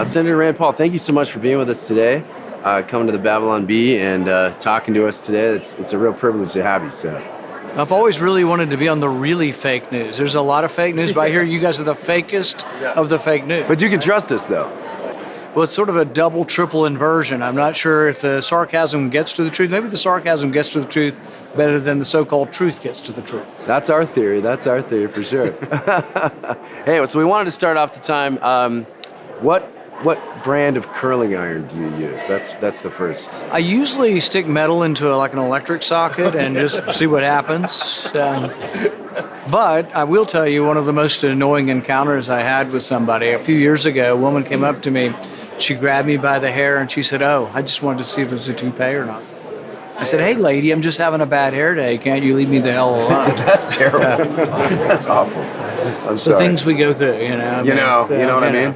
Uh, Senator Rand Paul, thank you so much for being with us today, uh, coming to the Babylon Bee and uh, talking to us today. It's, it's a real privilege to have you, so. I've always really wanted to be on the really fake news. There's a lot of fake news, but I hear you guys are the fakest Yeah. of the fake news. But you can trust us, though. Well, it's sort of a double, triple inversion. I'm not sure if the sarcasm gets to the truth. Maybe the sarcasm gets to the truth better than the so-called truth gets to the truth. That's our theory. That's our theory for sure. hey, so we wanted to start off the time. Um, what what brand of curling iron do you use? That's that's the first. I usually stick metal into a, like an electric socket and just see what happens. Um, but I will tell you, one of the most annoying encounters I had with somebody a few years ago, a woman came up to me, she grabbed me by the hair and she said, Oh, I just wanted to see if it was a toupee or not. I said, Hey, lady, I'm just having a bad hair day. Can't you leave me the hell alone? That's terrible. That's awful. I'm the sorry. things we go through, you know. You know, you know what I mean?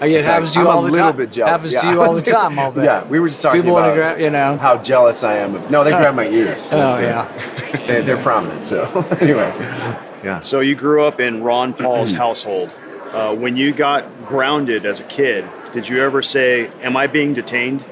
Uh, It It's like, happens to you I'm all a the little time. bit jealous. Happens yeah. to you all the time, I'll bet. Yeah, we were just talking People about gra- you know. how jealous I am. Of, no, they grab my ears. Oh, That's it. yeah. they, they're prominent. So anyway, yeah. So you grew up in Ron Paul's household. Uh, when you got grounded as a kid, did you ever say, "Am I being detained"?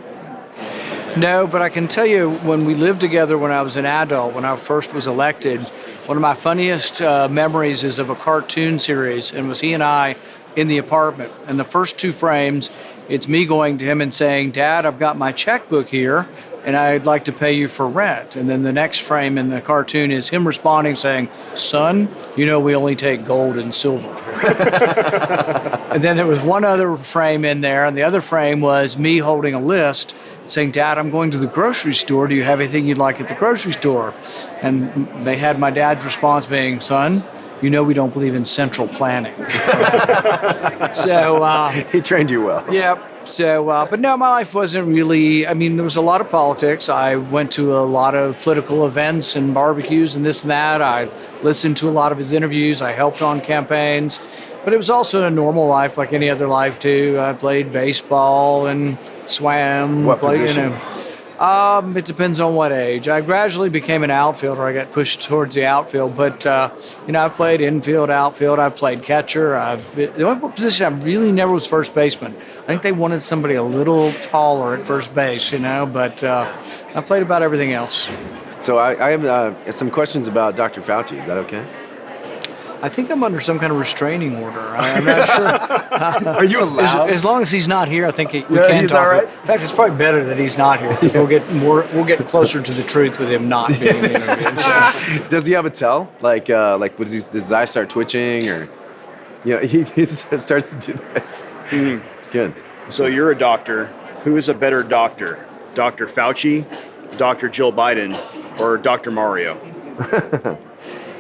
No, but I can tell you when we lived together when I was an adult, when I first was elected, one of my funniest uh, memories is of a cartoon series, and was he and I in the apartment. And the first two frames, it's me going to him and saying, Dad, I've got my checkbook here, and I'd like to pay you for rent. And then the next frame in the cartoon is him responding saying, Son, you know we only take gold and silver. And then there was one other frame in there, and the other frame was me holding a list saying, Dad, I'm going to the grocery store. Do you have anything you'd like at the grocery store? And they had my dad's response being, Son, you know we don't believe in central planning. so, uh, He trained you well. yeah. So, uh, but no, my life wasn't really. I mean, there was a lot of politics. I went to a lot of political events and barbecues and this and that. I listened to a lot of his interviews. I helped on campaigns. But it was also a normal life, like any other life too. I played baseball and swam. What played, position? You know, um, it depends on what age. I gradually became an outfielder. I got pushed towards the outfield, but uh, you know, I played infield, outfield. I played catcher. I, the only position I really never was first baseman. I think they wanted somebody a little taller at first base, you know. But uh, I played about everything else. So I, I have uh, some questions about Dr. Fauci. Is that okay? I think I'm under some kind of restraining order. I, I'm not sure. Are you As, as long as he's not here, I think he, we Yeah, can he's talk. all right? In fact, it's probably better that he's not here. We'll get more. We'll get closer to the truth with him not being interviewed. So. Does he have a tell? Like, uh, like, does, he, does his eye start twitching, or you know, he, he starts to do this? It's good. So you're a doctor. Who is a better doctor, Dr. Fauci, Dr. Jill Biden, or Dr. Mario?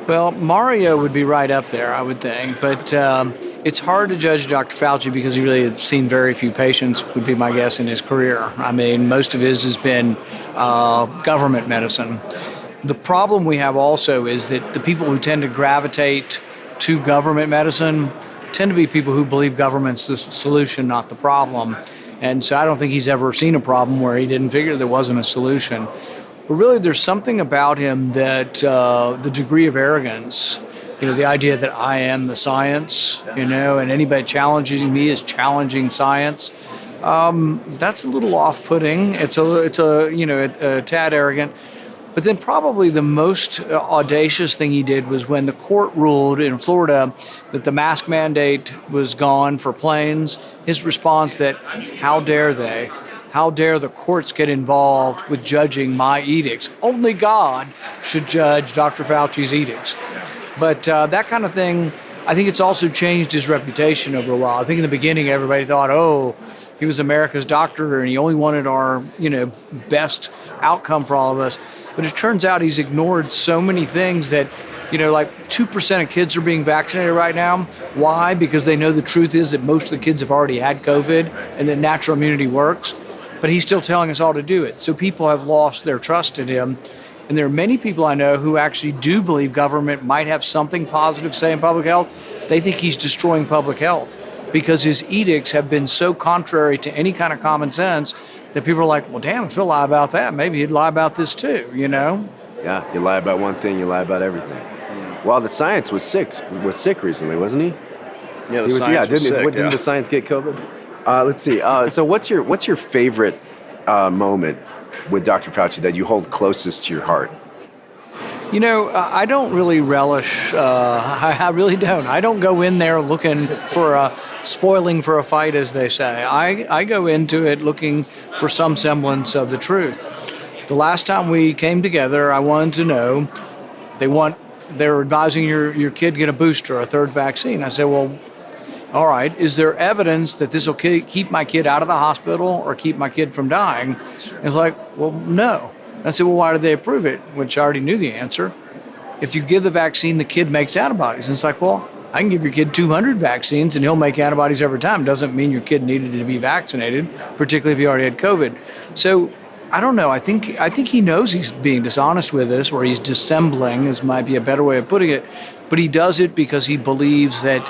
Well, Mario would be right up there, I would think. But um, it's hard to judge Dr. Fauci because he really has seen very few patients, would be my guess, in his career. I mean, most of his has been uh, government medicine. The problem we have also is that the people who tend to gravitate to government medicine tend to be people who believe government's the solution, not the problem. And so I don't think he's ever seen a problem where he didn't figure there wasn't a solution. But really, there's something about him that uh, the degree of arrogance, you know, the idea that I am the science, you know, and anybody challenging me is challenging science. Um, that's a little off-putting. It's a, it's a, you know, a, a tad arrogant. But then probably the most uh, audacious thing he did was when the court ruled in Florida that the mask mandate was gone for planes. His response that, how dare they? How dare the courts get involved with judging my edicts? Only God should judge Dr. Fauci's edicts. But uh, that kind of thing, I think it's also changed his reputation over a while. I think in the beginning, everybody thought, oh, he was America's doctor and he only wanted our, you know, best outcome for all of us. But it turns out he's ignored so many things that, you know, like 2% of kids are being vaccinated right now. Why? Because they know the truth is that most of the kids have already had COVID and that natural immunity works. But he's still telling us all to do it. So people have lost their trust in him. And there are many people I know who actually do believe government might have something positive to say in public health. They think he's destroying public health because his edicts have been so contrary to any kind of common sense that people are like, well, damn, if he'll lie about that, maybe he'd lie about this too, you know? Yeah, you lie about one thing, you lie about everything. Well, the science was sick was sick recently, wasn't he? Yeah, the he was, science yeah, was didn't, sick, what, didn't yeah. the science get COVID? Uh, let's see. Uh, so, what's your what's your favorite uh, moment with Dr. Fauci that you hold closest to your heart? You know, I I don't really relish. Uh, I, I really don't. I don't go in there looking for a spoiling for a fight, as they say. I, I go into it looking for some semblance of the truth. The last time we came together, I wanted to know. They want. They're advising your your kid get a booster, a third vaccine. I said, well, all right, is there evidence that this will keep my kid out of the hospital or keep my kid from dying? And it's like, well, no. I said, well, why did they approve it? Which I already knew the answer. If you give the vaccine, the kid makes antibodies. And it's like, well, I can give your kid 200 vaccines and he'll make antibodies every time. Doesn't mean your kid needed to be vaccinated, particularly if he already had COVID. So I don't know. I think I think he knows he's being dishonest with us, or he's dissembling, is might be a better way of putting it. But he does it because he believes that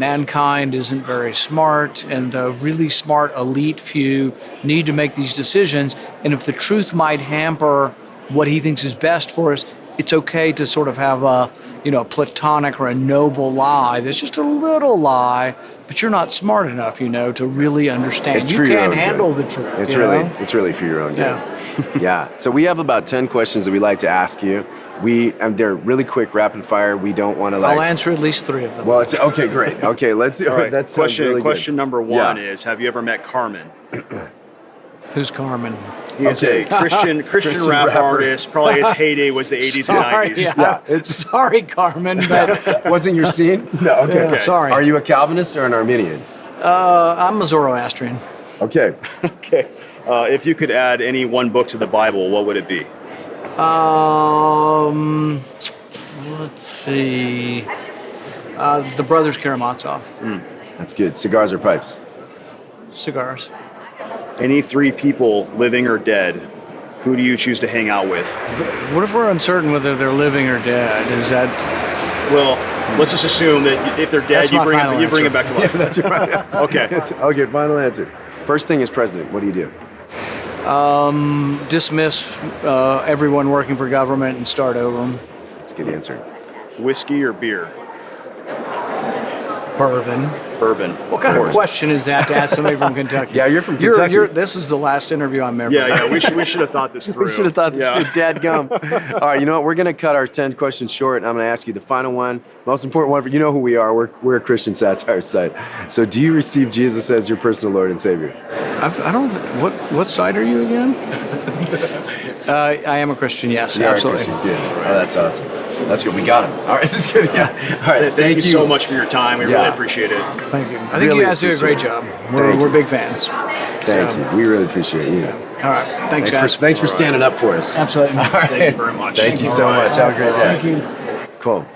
mankind isn't very smart and the really smart elite few need to make these decisions and if the truth might hamper what he thinks is best for us it's okay to sort of have a you know platonic or a noble lie that's just a little lie but you're not smart enough you know to really understand It's you can't own good. handle the truth It's really know? it's really for your own good. Yeah. yeah. So we have about ten questions that we like to ask you. We and they're really quick, rapid fire. We don't want to like. i'll answer at least three of them Well, it's okay. Great. Okay, let's. All right. That's question. question number one Yeah. is: Have you ever met Carmen? who's carmen He is Okay. a Christian Christian, Christian rap rapper. artist. Probably his heyday was the 80s sorry, and 90s. yeah. Yeah, it's- sorry carmen but Wasn't your scene? No. Okay. Yeah, sorry. Are you a Calvinist or an Arminian? uh, i'm a zoroastrian Okay. Okay. Uh, if you could add any one book to the Bible, what would it be? Um, let's see. Uh, the Brothers Karamazov. That's good. Cigars or pipes? Cigars. Any three people, living or dead, who do you choose to hang out with? What if we're uncertain whether they're living or dead? Is that Well, let's just assume that if they're dead, That's you bring final it, you bring it back to life. That's your final answer. Okay. okay. Final answer. First thing as president. What do you do? dismiss uh, everyone working for government and start over? That's a good answer. Whiskey or beer? Bourbon. Bourbon. What kind of question is that to ask somebody from Kentucky? Yeah, you're from Kentucky. You're, this is the last interview I'm ever. Yeah, yeah. We should we should have thought this through. We should have thought this yeah. was dead gum. All right, you know what? We're going to cut our 10 questions short. and I'm going to ask you the final one, most important one. For, you know who we are. We're, we're a Christian satire site. So, do you receive Jesus as your personal Lord and Savior? I've, I don't. What what side are you again? uh, I am a Christian. Yes, You are a absolutely. Christian. Good. Oh, that's awesome. That's good. We got him. All right, that's good. Yeah. All right. Thank, you so much for your time. We Yeah. really appreciate it. Thank you. I think Really you guys do a great appreciate job. We're, we're big fans. Thank So- you. We really appreciate you. All right. Thanks, Thanks guys. for, thanks for standing up for us. Absolutely. All right. Thank you very much. Thank you so All right. much. Have a great day. Thank you. Cool.